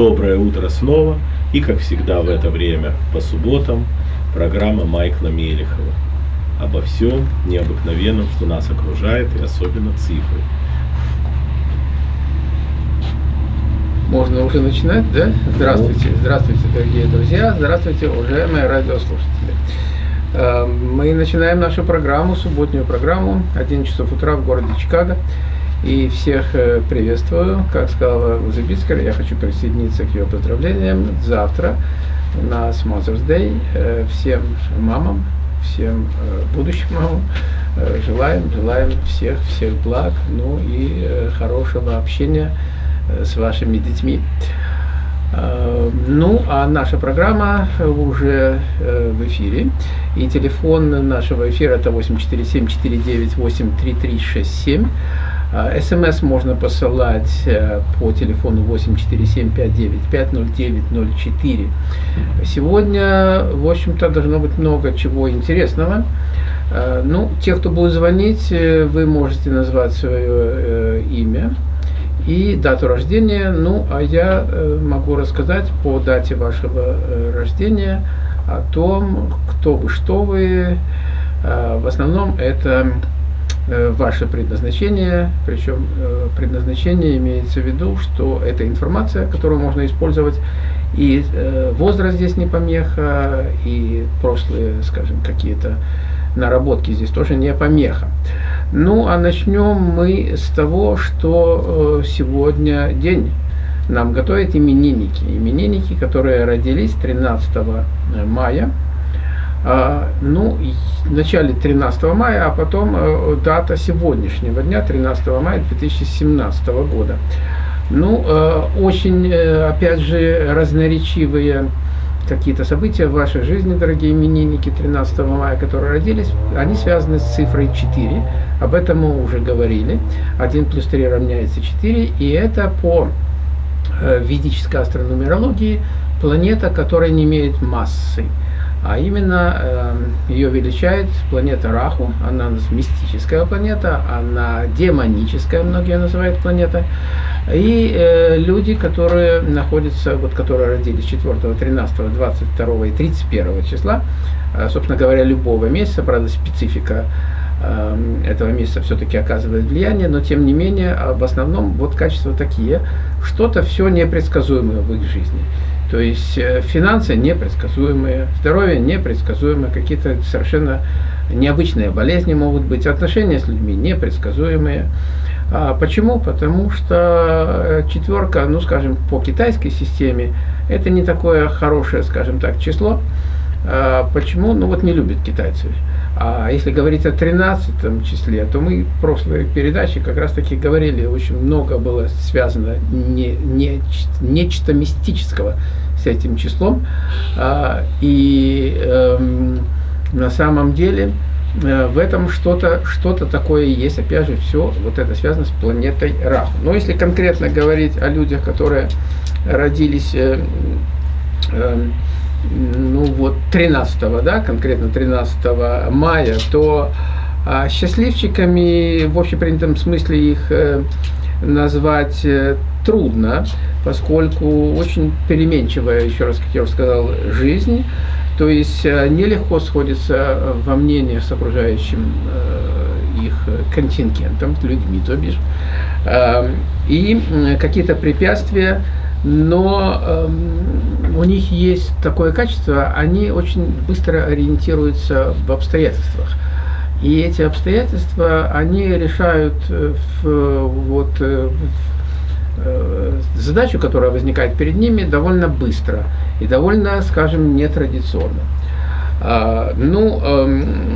Доброе утро снова. И, как всегда в это время, по субботам, программа Майкла Мелехова. Обо всем необыкновенном, что нас окружает, и особенно цифры. Можно уже начинать, да? Здравствуйте, здравствуйте, дорогие друзья, здравствуйте, уважаемые радиослушатели. Э, мы начинаем нашу программу, субботнюю программу, 11 часов утра в городе Чикаго. И всех э, приветствую. Как сказала Узыбицкая, я хочу присоединиться к ее поздравлениям. Завтра у нас Mother's Day. Э, всем мамам, всем будущим мамам желаем, желаем всех, всех благ, ну и хорошего общения с вашими детьми. Ну, а наша программа уже в эфире. И телефон нашего эфира это 847-498-3367. СМС можно посылать по телефону 847-595-0904. Сегодня, в общем-то, должно быть много чего интересного. Ну, те, кто будет звонить, вы можете назвать свое имя и дату рождения. Ну, а я могу рассказать по дате вашего рождения о том, кто вы, что вы. В основном это Э, ваше предназначение, причем э, предназначение имеется в виду, что это информация, которую можно использовать, и э, возраст здесь не помеха, и прошлые, скажем, какие-то наработки здесь тоже не помеха. Ну, а начнем мы с того, что сегодня день нам готовят именинники. Именинники, которые родились 13 мая ну, в начале 13 мая, а потом э, дата сегодняшнего дня, 13 мая 2017 года. Ну, э, очень, э, опять же, разноречивые какие-то события в вашей жизни, дорогие именинники 13 мая, которые родились, они связаны с цифрой 4. Об этом мы уже говорили. 1 плюс 3 равняется 4. И это по ведической астрономерологии планета, которая не имеет массы а именно э, ее величает планета Раху, она мистическая планета, она демоническая, многие называют планета, и э, люди, которые находятся, вот которые родились 4, 13, 22 и 31 числа, э, собственно говоря, любого месяца, правда, специфика э, этого месяца все-таки оказывает влияние, но тем не менее, в основном вот качества такие, что-то все непредсказуемое в их жизни. То есть э, финансы непредсказуемые, здоровье непредсказуемое, какие-то совершенно необычные болезни могут быть, отношения с людьми непредсказуемые. А почему? Потому что э, четверка, ну скажем, по китайской системе, это не такое хорошее, скажем так, число. А почему? Ну вот не любят китайцы. А если говорить о 13 числе, то мы в прошлой передаче как раз таки говорили, очень много было связано не, не, нечто мистического с этим числом. А, и эм, на самом деле э, в этом что-то что, -то, такое есть. Опять же, все вот это связано с планетой Раху. Но если конкретно говорить о людях, которые родились э, э, ну вот 13, да, конкретно 13 мая, то а, счастливчиками в общепринятом смысле их э, назвать э, трудно, поскольку очень переменчивая, еще раз, как я уже сказал, жизнь, то есть э, нелегко сходится во мнении с окружающим их контингентом, людьми, то бишь, и какие-то препятствия но э, у них есть такое качество, они очень быстро ориентируются в обстоятельствах. И эти обстоятельства, они решают э, в, вот, э, в, э, задачу, которая возникает перед ними, довольно быстро и довольно, скажем, нетрадиционно. А, ну, эм,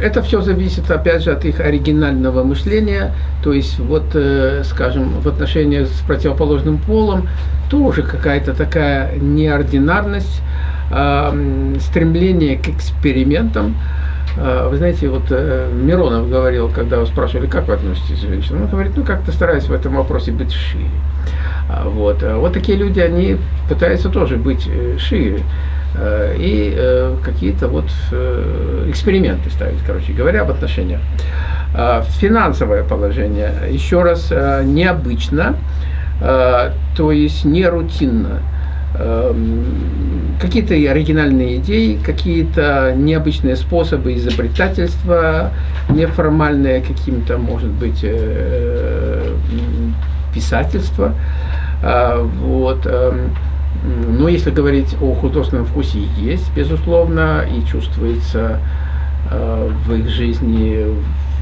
это все зависит, опять же, от их оригинального мышления, то есть, вот, э, скажем, в отношении с противоположным полом тоже какая-то такая неординарность, э, стремление к экспериментам. Э, вы знаете, вот э, Миронов говорил, когда его спрашивали, как вы относитесь к женщинам, он говорит, ну, как-то стараюсь в этом вопросе быть шире. А, вот, а вот такие люди, они пытаются тоже быть э, шире. Э, и э, какие-то вот э, эксперименты ставить, короче говоря, в отношениях. А, финансовое положение, еще раз, необычно, то есть не рутинно. Эм, какие-то оригинальные идеи, какие-то необычные способы изобретательства, неформальное каким-то, может быть, писательство. Вот. Но если говорить о художественном вкусе, есть, безусловно, и чувствуется э, в их жизни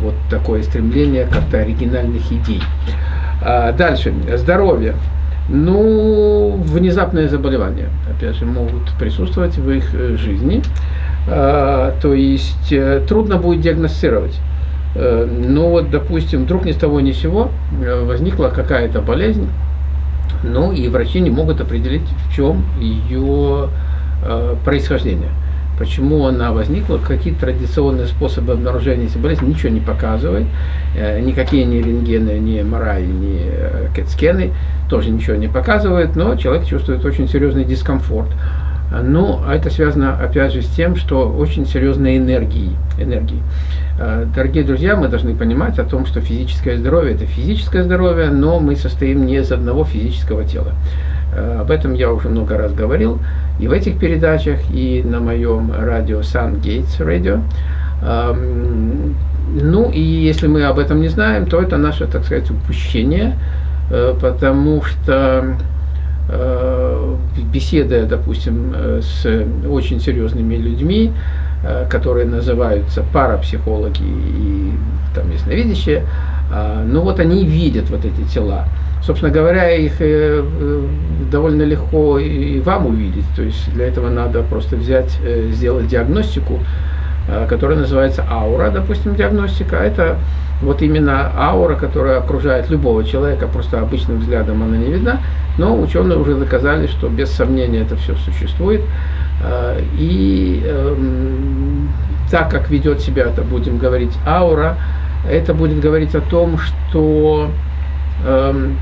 вот такое стремление как-то оригинальных идей. А, дальше. Здоровье. Ну, внезапные заболевания, опять же, могут присутствовать в их э, жизни. А, то есть э, трудно будет диагностировать. Э, ну вот, допустим, вдруг ни с того ни с сего возникла какая-то болезнь, ну и врачи не могут определить, в чем ее происхождение почему она возникла, какие традиционные способы обнаружения этой болезни, ничего не показывает. Э, никакие ни рентгены, ни МРА, ни э, кэт-скены тоже ничего не показывают, но человек чувствует очень серьезный дискомфорт. Ну, а это связано, опять же, с тем, что очень серьезные энергии. энергии. Э, дорогие друзья, мы должны понимать о том, что физическое здоровье – это физическое здоровье, но мы состоим не из одного физического тела. Об этом я уже много раз говорил и в этих передачах, и на моем радио Sun Gates Radio. Ну и если мы об этом не знаем, то это наше, так сказать, упущение, э, потому что э, беседуя, допустим, э, с очень серьезными людьми, которые называются парапсихологи и там ясновидящие, а, ну вот они видят вот эти тела. Собственно говоря, их э, э, довольно легко и вам увидеть. То есть для этого надо просто взять, э, сделать диагностику, которая называется аура, допустим, диагностика. Это вот именно аура, которая окружает любого человека, просто обычным взглядом она не видна, но ученые уже доказали, что без сомнения это все существует. И эм, так как ведет себя, это будем говорить, аура, это будет говорить о том, что эм,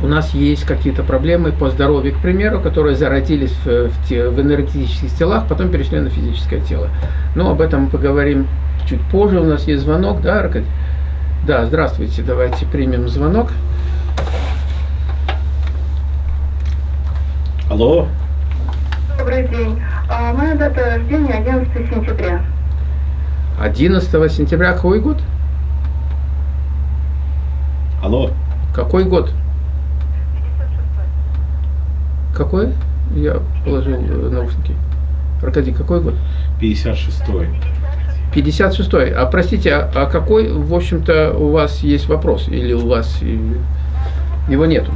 у нас есть какие-то проблемы по здоровью, к примеру, которые зародились в энергетических телах, потом перешли на физическое тело. Но об этом мы поговорим чуть позже. У нас есть звонок, да, Аркадий? Да, здравствуйте, давайте примем звонок. Алло. Добрый день. А, моя дата рождения 11 сентября. 11 сентября какой год? Алло. Какой год? Какой? Я положил э, наушники. Аркадий, какой год? 56-й. 56-й. А простите, а, а какой, в общем-то, у вас есть вопрос? Или у вас его нету?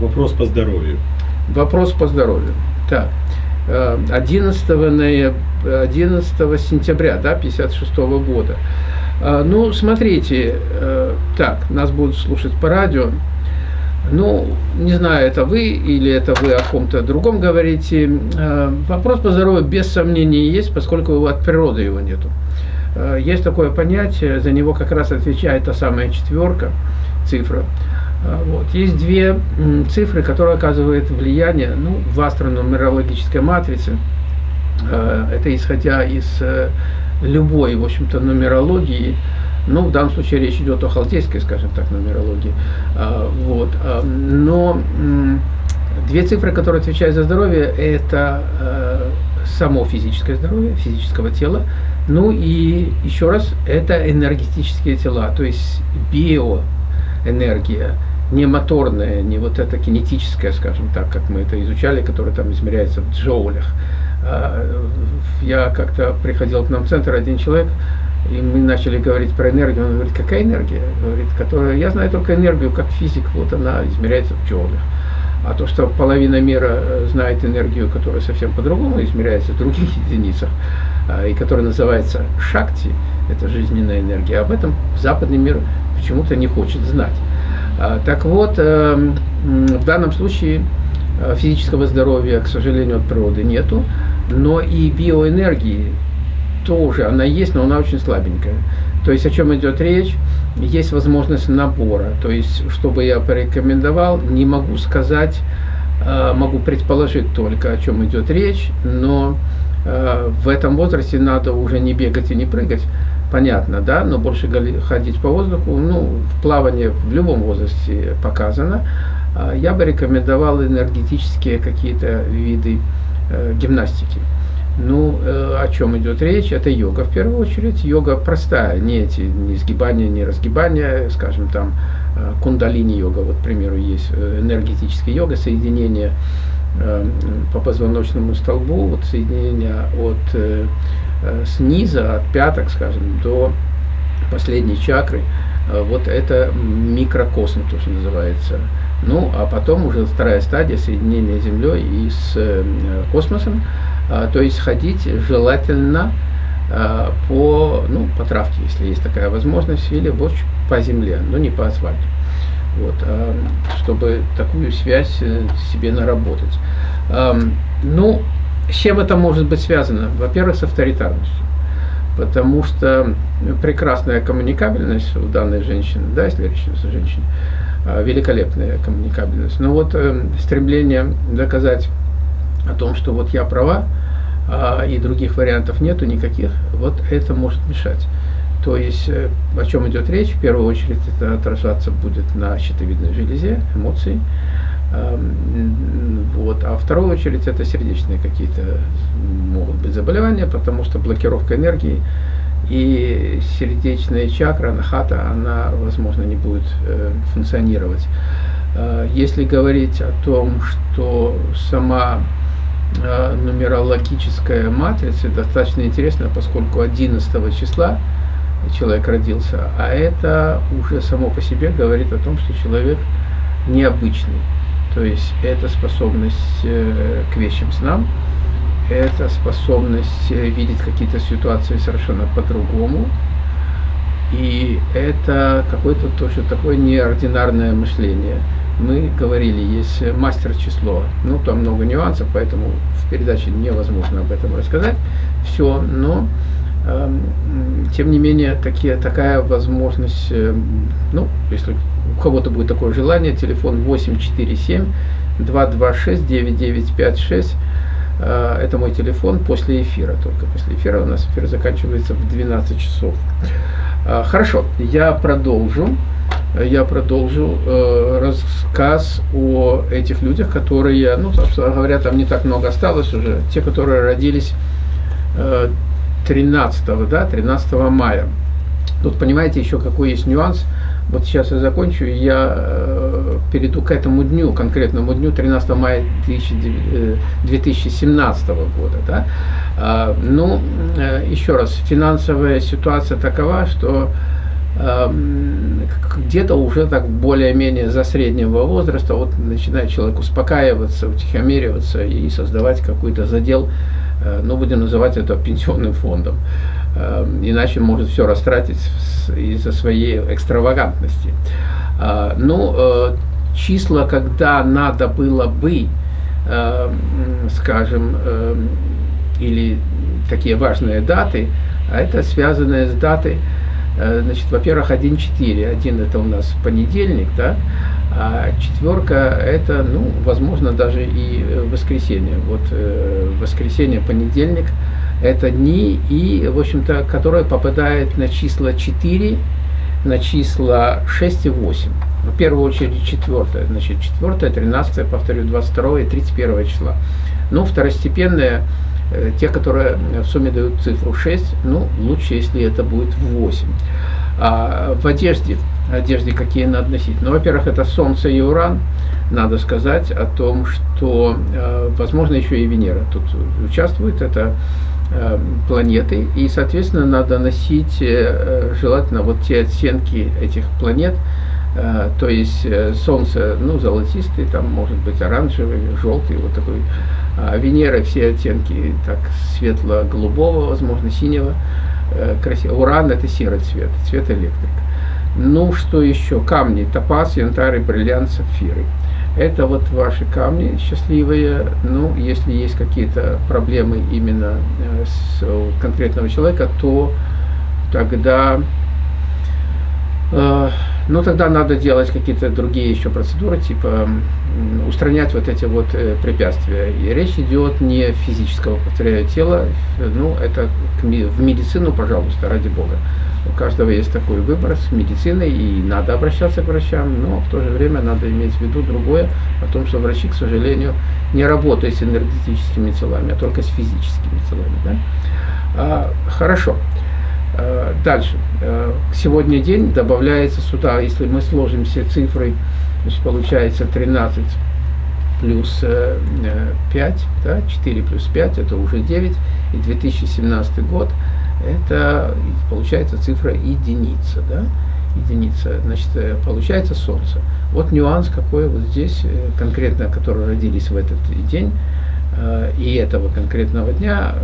Вопрос по здоровью. Вопрос по здоровью. Так. 11, э, ноября, 11 сентября да, 56 -го года. А, ну, смотрите, э, так, нас будут слушать по радио. Ну, не знаю, это вы или это вы о ком-то другом говорите. Э, вопрос по здоровью без сомнения есть, поскольку от природы его нету. Э, есть такое понятие, за него как раз отвечает та самая четверка, цифра. Э, вот. Есть две цифры, которые оказывают влияние ну, в астронумерологической матрице. Это исходя из любой, в общем-то, нумерологии, ну, в данном случае речь идет о халдейской, скажем так, нумерологии. А, вот. А, но две цифры, которые отвечают за здоровье, это э, само физическое здоровье, физического тела, ну и еще раз, это энергетические тела, то есть биоэнергия, не моторная, не вот эта кинетическая, скажем так, как мы это изучали, которая там измеряется в джоулях. А, я как-то приходил к нам в центр, один человек, и мы начали говорить про энергию, он говорит, какая энергия? Говорит, которая, я знаю только энергию как физик, вот она измеряется в джоулях. А то, что половина мира э, знает энергию, которая совсем по-другому измеряется в других единицах, а, и которая называется шакти, это жизненная энергия, об этом западный мир почему-то не хочет знать. А, так вот, эм, в данном случае э, физического здоровья, к сожалению, от природы нету, но и биоэнергии тоже, она есть, но она очень слабенькая. То есть о чем идет речь? Есть возможность набора. То есть, чтобы я порекомендовал, не могу сказать, э, могу предположить только, о чем идет речь, но э, в этом возрасте надо уже не бегать и не прыгать, понятно, да, но больше ходить по воздуху, ну, в плавании в любом возрасте показано. А я бы рекомендовал энергетические какие-то виды э, гимнастики. Ну, э, о чем идет речь? Это йога в первую очередь. Йога простая, не эти, не сгибания, не разгибания, скажем, там, э, кундалини-йога, вот, к примеру, есть э, энергетическая йога, соединение по позвоночному столбу, вот соединение от сниза, от пяток, скажем, до последней чакры. Вот это микрокосм, то, что называется. Ну, а потом уже вторая стадия соединения с Землей и с э, космосом. А, то есть ходить желательно а, по, ну, по травке, если есть такая возможность, или больше по земле, но не по асфальту. Вот, а, чтобы такую связь э, себе наработать. Ну, с чем это может быть связано? Во-первых, с авторитарностью. Потому что прекрасная коммуникабельность у данной женщины, да, если речь идет о женщине, великолепная коммуникабельность. Но вот э, стремление доказать о том, что вот я права, а, и других вариантов нету никаких, вот это может мешать. То есть, э, о чем идет речь, в первую очередь это отражаться будет на щитовидной железе, эмоции, вот. А в вторую очередь это сердечные какие-то могут быть заболевания, потому что блокировка энергии и сердечная чакра, анахата, она, возможно, не будет э, функционировать. Э, если говорить о том, что сама Э, нумерологическая матрица достаточно интересная, поскольку 11 числа человек родился, а это уже само по себе говорит о том, что человек необычный. То есть это способность э, к вещим снам, это способность э, видеть какие-то ситуации совершенно по-другому, и это какое-то тоже такое неординарное мышление – мы говорили, есть мастер число. Ну, там много нюансов, поэтому в передаче невозможно об этом рассказать. Все, но э, тем не менее такие, такая возможность, э, ну, если у кого-то будет такое желание, телефон 847 226 9956 э, это мой телефон после эфира, только после эфира у нас эфир заканчивается в 12 часов. Э, хорошо, я продолжу я продолжу э, рассказ о этих людях, которые, ну, собственно говоря, там не так много осталось уже, те, которые родились э, 13, да, 13 мая. Тут понимаете еще какой есть нюанс. Вот сейчас я закончу, я э, перейду к этому дню, конкретному дню, 13 мая 2017 э, года. Да? А, ну, э, еще раз, финансовая ситуация такова, что Эм, где-то уже так более-менее за среднего возраста вот начинает человек успокаиваться, утихомириваться и создавать какой-то задел, ну, будем называть это пенсионным фондом. Эм, иначе может все растратить из-за своей экстравагантности. Э, ну, э, числа, когда надо было бы, эм, скажем, или такие важные даты, а это связанные с датой Э, значит, во-первых, 1.4. Один это у нас понедельник, да, а четверка это, ну, возможно, даже и воскресенье. Вот воскресенье, понедельник это дни, и, в общем-то, которые попадают на числа 4, на числа 6 и 8. В первую очередь четвертое, значит, четвертое, 13, повторю, 22 и 31 числа. Ну, второстепенное Э, те, которые в сумме дают цифру 6, ну, лучше, если это будет 8. А в одежде, одежде какие надо носить? Ну, во-первых, это Солнце и Уран. Надо сказать о том, что, э, возможно, еще и Венера тут участвует. Это планеты. И, соответственно, надо носить желательно вот те оттенки этих планет, то есть Солнце, ну, золотистый, там может быть оранжевый, желтый, вот такой а Венера все оттенки так светло-голубого, возможно, синего. Э, красиво. Уран это серый цвет, цвет электрик. Ну, что еще? Камни, топаз, янтарь, бриллиант, сапфиры. Это вот ваши камни счастливые. Ну, если есть какие-то проблемы именно э, с конкретного человека, то тогда э, ну тогда надо делать какие-то другие еще процедуры, типа устранять вот эти вот э, препятствия. И речь идет не физического, повторяю, тела, ну это в медицину, пожалуйста, ради бога. У каждого есть такой выбор с медициной, и надо обращаться к врачам, но в то же время надо иметь в виду другое, о том, что врачи, к сожалению, не работают с энергетическими телами, а только с физическими телами. Да? А, хорошо. А, дальше. А, сегодня день добавляется сюда, если мы сложим все цифры, значит, получается 13 плюс 5, э, да, 4 плюс 5, это уже 9, и 2017 год – это получается цифра единица, да? единица, значит, э, получается Солнце. Вот нюанс какой вот здесь, э, конкретно, которые родились в этот день, э, и этого конкретного дня,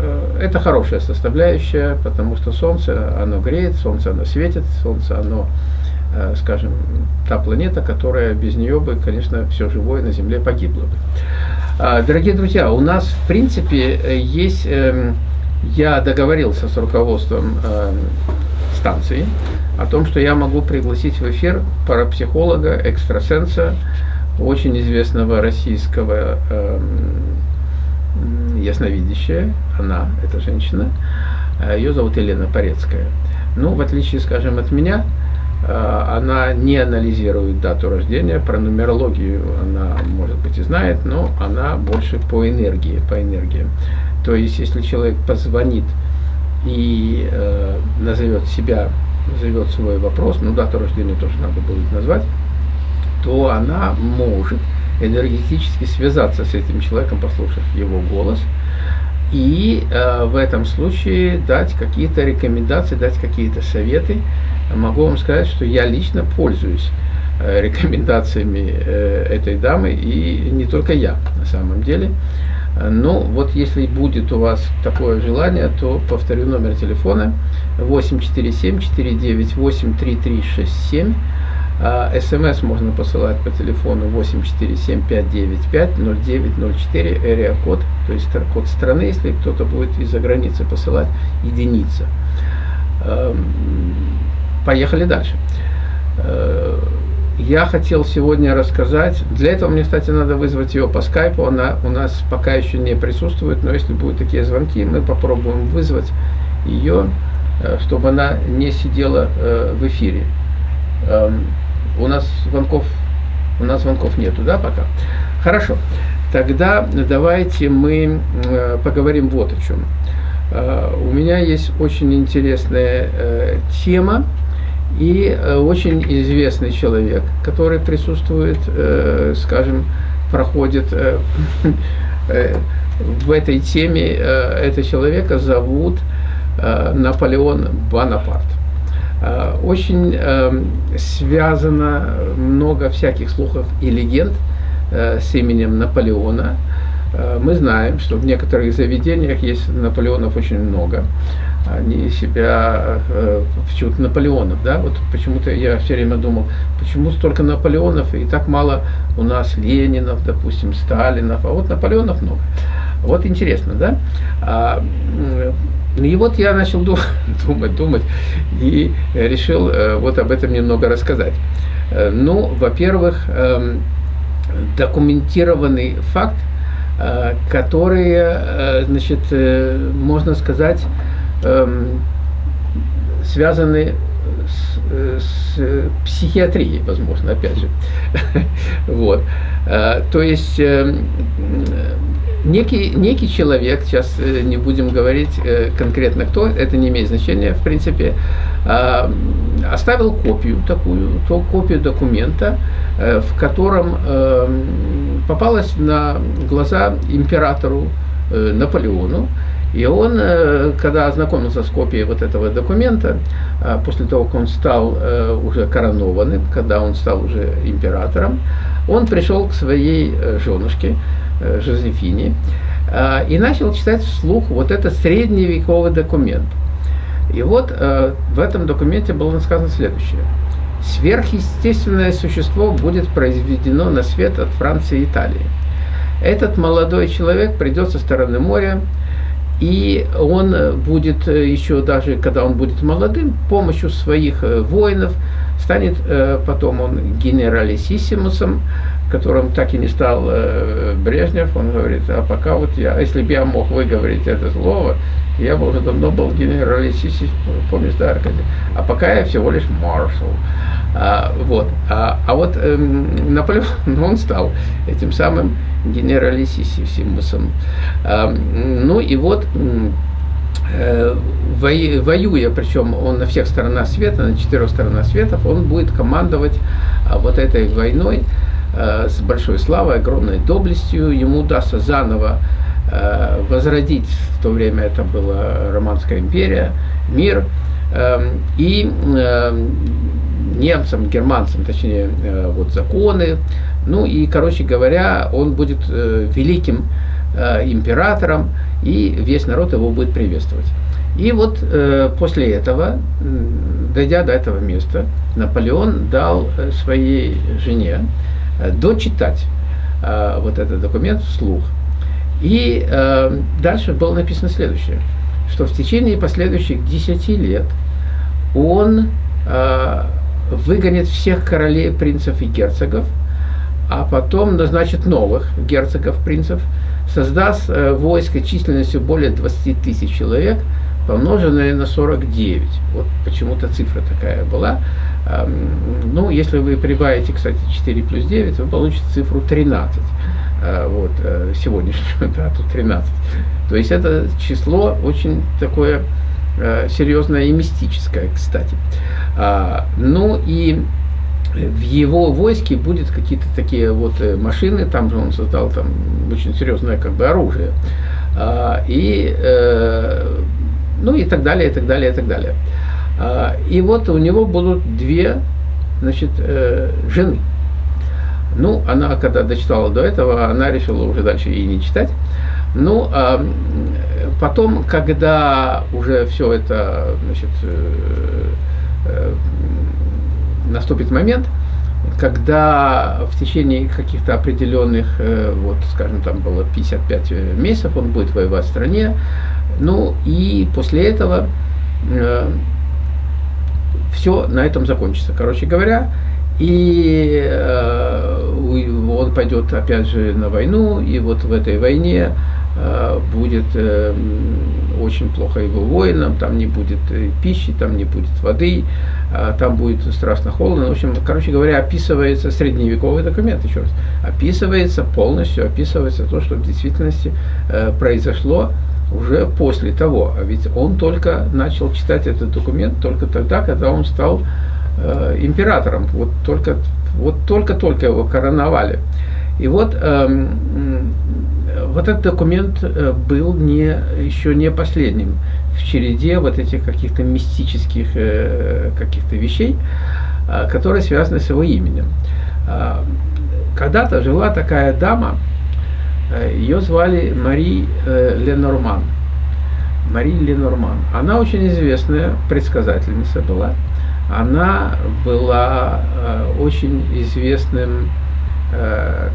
это хорошая составляющая, потому что Солнце, оно греет, Солнце, оно светит, Солнце, оно, скажем, та планета, которая без нее бы, конечно, все живое на Земле погибло бы. А, дорогие друзья, у нас, в принципе, есть эм, я договорился с руководством э, станции о том, что я могу пригласить в эфир парапсихолога, экстрасенса, очень известного российского э, ясновидящая, она, эта женщина, э, ее зовут Елена Порецкая. Ну, в отличие, скажем, от меня, э, она не анализирует дату рождения, про нумерологию она, может быть, и знает, но она больше по энергии, по энергии. То есть, если человек позвонит и э, назовет себя, назовет свой вопрос, ну дату рождения тоже надо будет назвать, то она может энергетически связаться с этим человеком, послушав его голос, и э, в этом случае дать какие-то рекомендации, дать какие-то советы. Могу вам сказать, что я лично пользуюсь э, рекомендациями э, этой дамы, и не только я на самом деле. Ну, вот если будет у вас такое желание, то повторю номер телефона 847-498-3367. СМС можно посылать по телефону 847-595-0904, area код, то есть код страны, если кто-то будет из-за границы посылать, единица. Эм, поехали дальше. Я хотел сегодня рассказать, для этого мне, кстати, надо вызвать ее по скайпу, она у нас пока еще не присутствует, но если будут такие звонки, мы попробуем вызвать ее, э, чтобы она не сидела э, в эфире. Эм, у нас звонков, у нас звонков нету, да, пока? Хорошо. Тогда давайте мы э, поговорим вот о чем. У меня есть очень интересная тема, и э, очень известный человек, который присутствует, э, скажем, проходит э, в этой теме, этого человека зовут Наполеон Бонапарт. Очень связано много всяких слухов и легенд с именем Наполеона. Мы знаем, что в некоторых заведениях есть Наполеонов очень много они себя э, почему-то Наполеонов, да, вот почему-то я все время думал, почему столько Наполеонов и так мало у нас Ленинов, допустим, Сталинов, а вот Наполеонов много. Вот интересно, да? А, и вот я начал думать, думать и решил э, вот об этом немного рассказать. Э, ну, во-первых, эм, документированный факт, э, который, э, значит, можно сказать, связаны с, с психиатрией, возможно, опять же. вот. А, то есть э, некий, некий человек, сейчас э, не будем говорить э, конкретно кто, это не имеет значения, в принципе, э, оставил копию такую, то копию документа, э, в котором э, попалась на глаза императору э, Наполеону, и он, э, когда ознакомился с копией вот этого документа, э, после того, как он стал э, уже коронованным, когда он стал уже императором, он пришел к своей женушке Жозефине и начал читать вслух вот этот средневековый документ. И вот в этом документе было сказано следующее. Сверхъестественное существо будет произведено на свет от Франции и Италии. Этот молодой человек придет со стороны моря, и он будет еще даже, когда он будет молодым, помощью своих воинов станет э, потом он генералиссимусом, которым так и не стал э, Брежнев, он говорит, а пока вот я, если бы я мог выговорить это слово, я бы уже давно был генералиссимус, помнишь, да, Аркадий? А пока я всего лишь маршал. А, вот. А, а вот эм, Наполеон, он стал этим самым генералиссимусом. А, ну и вот э, воюя, причем он на всех сторонах света, на четырех сторонах света, он будет командовать а, вот этой войной э, с большой славой, огромной доблестью. Ему удастся заново э, возродить, в то время это была Романская империя, мир. Эм, и эм, немцам, германцам, точнее, э, вот законы. Ну и, короче говоря, он будет э, великим э, императором, и весь народ его будет приветствовать. И вот после этого, дойдя до этого места, Наполеон дал своей жене дочитать вот этот документ вслух. И дальше было написано следующее, что в течение последующих 10 лет он выгонит всех королей, принцев и герцогов, а потом назначит новых герцогов, принцев, создаст э, войско численностью более 20 тысяч человек, помноженное на 49. Вот почему-то цифра такая была. Ну, если вы прибавите, кстати, 4 плюс 9, вы получите цифру 13. Э, вот, э, сегодняшнюю дату 13. То есть это число очень такое серьезное и мистическое, кстати. А, ну и в его войске будет какие-то такие вот э, машины, там же он создал там очень серьезное как бы оружие. А, и, э, ну и так далее, и так далее, и так далее. А, и вот у него будут две, значит, жены. Ну, она, когда дочитала до этого, она решила уже дальше и не читать. Ну, а потом, когда уже все это, значит, э, э, наступит момент, когда в течение каких-то определенных, э, вот, скажем, там было 55 месяцев, он будет воевать в стране, ну, и после этого все на этом закончится. Короче говоря, и он пойдет опять же на войну, и вот в этой войне Э, будет э, очень плохо его воинам, там не будет э, пищи, там не будет воды, там будет страшно холодно. В общем, короче говоря, описывается средневековый документ, еще раз, описывается полностью, описывается то, что в действительности произошло уже после того. А ведь он только начал читать этот документ только тогда, когда он стал императором. Вот только вот только-только его короновали. И вот эм, вот этот документ э, был не, еще не последним в череде вот этих каких-то мистических э, каких-то вещей, а, которые связаны с его именем. А, когда-то жила такая дама, э, ее звали Мари Ленорман. Мари Ленорман. Она очень известная предсказательница была. Она была очень известным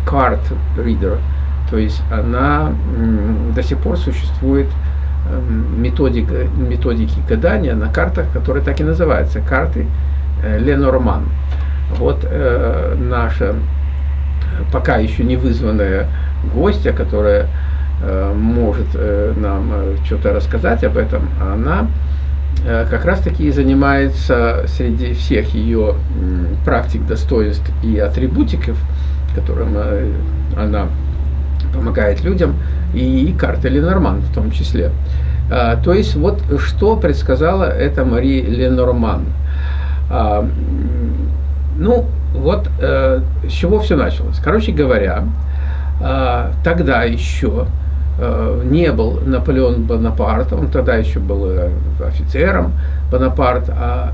карт-ридером то есть она до сих пор существует эм, методика, методики гадания на картах, которые так и называются, карты э, Ленорман. Вот э, наша пока еще не вызванная гостья, которая э, может э, нам э, что-то рассказать об этом, она э, как раз таки занимается среди всех ее практик, достоинств и атрибутиков, которым э, она помогает людям, и карта Ленорман в том числе. А, то есть вот что предсказала эта Мари Ленорман. А, ну, вот э, с чего все началось. Короче говоря, э, тогда еще э, не был Наполеон Бонапарт, он тогда еще был э, офицером Бонапарт, а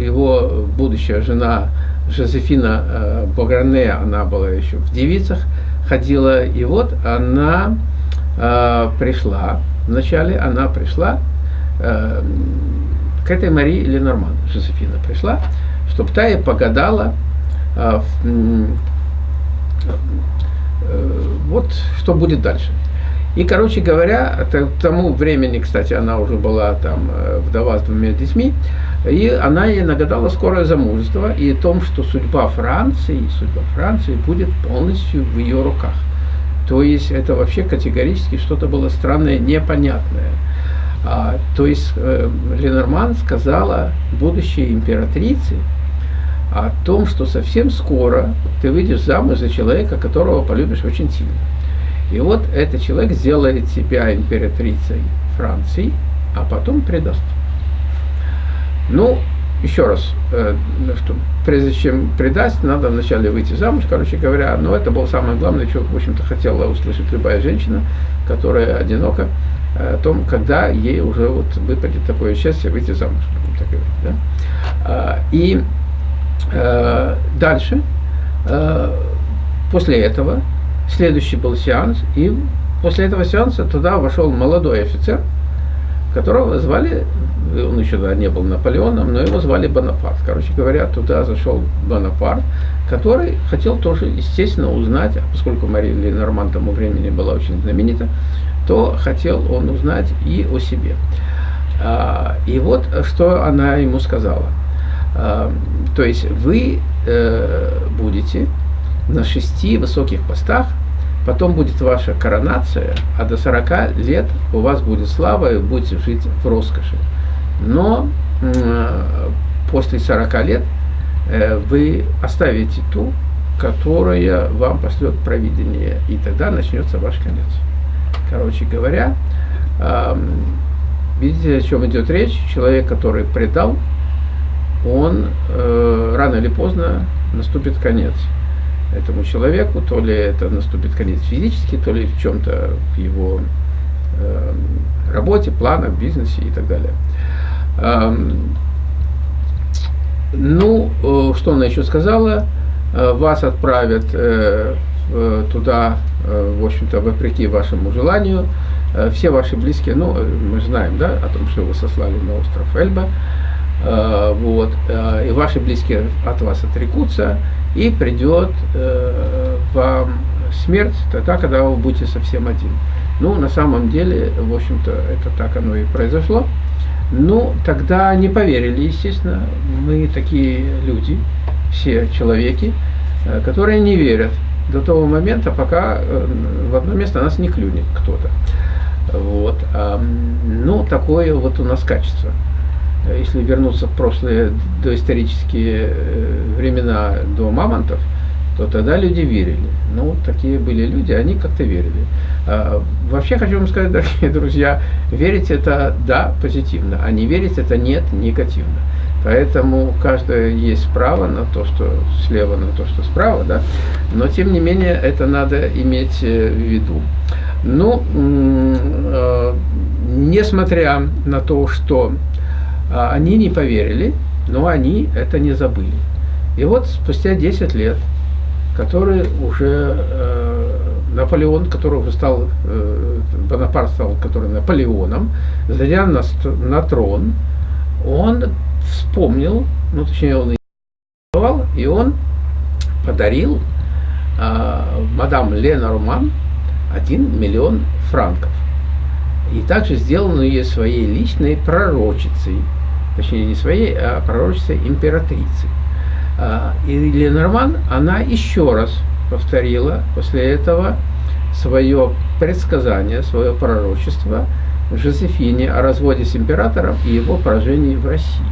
его будущая жена Жозефина э, Багране, она была еще в девицах, ходила, и вот она э, пришла, вначале она пришла э, к этой Марии Ленорман, Жозефина пришла, чтобы та ей погадала, э, э, вот что будет дальше. И, короче говоря, к тому времени, кстати, она уже была там э, вдова с двумя детьми, и она ей нагадала скорое замужество и о том, что судьба Франции, судьба Франции будет полностью в ее руках. То есть это вообще категорически что-то было странное, непонятное. А, то есть э, Ленорман сказала будущей императрице о том, что совсем скоро ты выйдешь замуж за человека, которого полюбишь очень сильно. И вот этот человек сделает тебя императрицей Франции, а потом предаст. Ну, еще раз, э, что прежде чем предать, надо вначале выйти замуж, короче говоря. Но это было самое главное, что, в общем-то, хотела услышать любая женщина, которая одинока, э, о том, когда ей уже вот выпадет такое счастье выйти замуж, так говорить. Да? А, и э, дальше, э, после этого, следующий был сеанс, и после этого сеанса туда вошел молодой офицер, которого звали он еще да, не был Наполеоном, но его звали Бонапарт. Короче говоря, туда зашел Бонапарт, который хотел тоже, естественно, узнать, а поскольку Мария Ленорман тому времени была очень знаменита, то хотел он узнать и о себе. А, и вот что она ему сказала. А, то есть вы э, будете на шести высоких постах Потом будет ваша коронация, а до 40 лет у вас будет слава, и вы будете жить в роскоши. Но после 40 лет э, вы оставите ту, которая вам пошлет провидение, и тогда начнется ваш конец. Короче говоря, видите, о чем идет речь? Человек, который предал, он э, рано или поздно наступит конец этому человеку, то ли это наступит конец физически, то ли в чем-то в его э, работе, планах, бизнесе и так далее. Эм, ну, э, что она еще сказала? Э, вас отправят э, туда, в общем-то, вопреки вашему желанию. Все ваши близкие, ну, мы знаем, да, о том, что вы сослали на остров Эльба, вот, и ваши близкие от вас отрекутся, и придет вам смерть тогда, когда вы будете совсем один. Ну, на самом деле, в общем-то, это так оно и произошло. Ну, тогда не поверили, естественно. Мы такие люди, все человеки, э, которые не верят до того момента, пока э, в одно место нас не клюнет кто-то. Вот. Ну, такое вот у нас качество. Если вернуться в прошлые доисторические э, времена до мамонтов, то тогда люди верили. Ну, такие были люди, они как-то верили. А, вообще хочу вам сказать, дорогие друзья, верить это да, позитивно, а не верить это нет, негативно. Поэтому каждое есть право на то, что слева, на то, что справа, да. Но тем не менее это надо иметь э, в виду. Ну, э, несмотря на то, что они не поверили, но они это не забыли. И вот спустя 10 лет который уже э, Наполеон, который уже стал, э, Бонапарт стал, который Наполеоном, зайдя на, на трон, он вспомнил, ну точнее он и он подарил э, мадам Лена Роман 1 миллион франков. И также сделал ее своей личной пророчицей, точнее не своей, а пророчицей императрицы. А, и Ленорман, она еще раз повторила после этого свое предсказание, свое пророчество Жозефине о разводе с императором и его поражении в России.